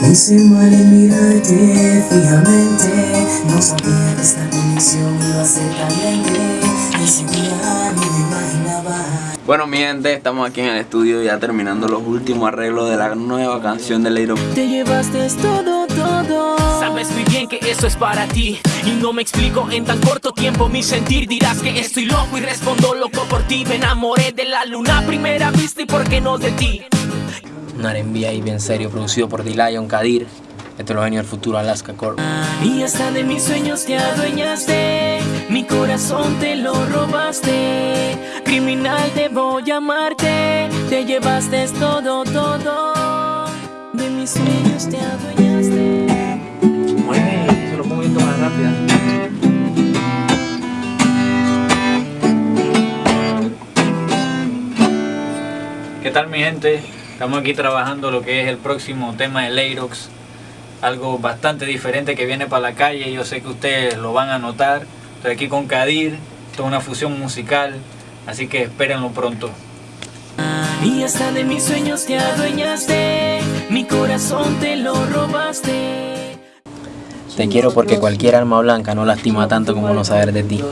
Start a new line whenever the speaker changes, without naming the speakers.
Hice mal en mirarte fijamente No sabía que esta conexión iba a ser tan grande. Ese día no me imaginaba.
Bueno mi gente, estamos aquí en el estudio ya terminando los últimos arreglos de la nueva canción de Leiro
Te llevaste todo, todo.
Sabes muy bien que eso es para ti. Y no me explico en tan corto tiempo mi sentir. Dirás que estoy loco y respondo loco por ti. Me enamoré de la luna a primera vista y por qué no de ti
Un R&B ahí bien serio, producido por D-Lion Kadir. Esto es lo del futuro Alaska Corp.
Y hasta de mis sueños te adueñaste Mi corazón te lo robaste Criminal debo llamarte Te llevaste todo, todo De mis sueños te adueñaste
Mueve, se lo pongo un poquito más rápida.
¿Qué tal mi gente? Estamos aquí trabajando lo que es el próximo tema de Leirox Algo bastante diferente que viene para la calle Yo sé que ustedes lo van a notar. Estoy aquí con Kadir Esto es una fusión musical Así que espérenlo pronto.
Y hasta de mis sueños te adueñaste Mi corazón te lo robaste.
Te quiero porque cualquier alma blanca no lastima tanto como no saber de ti.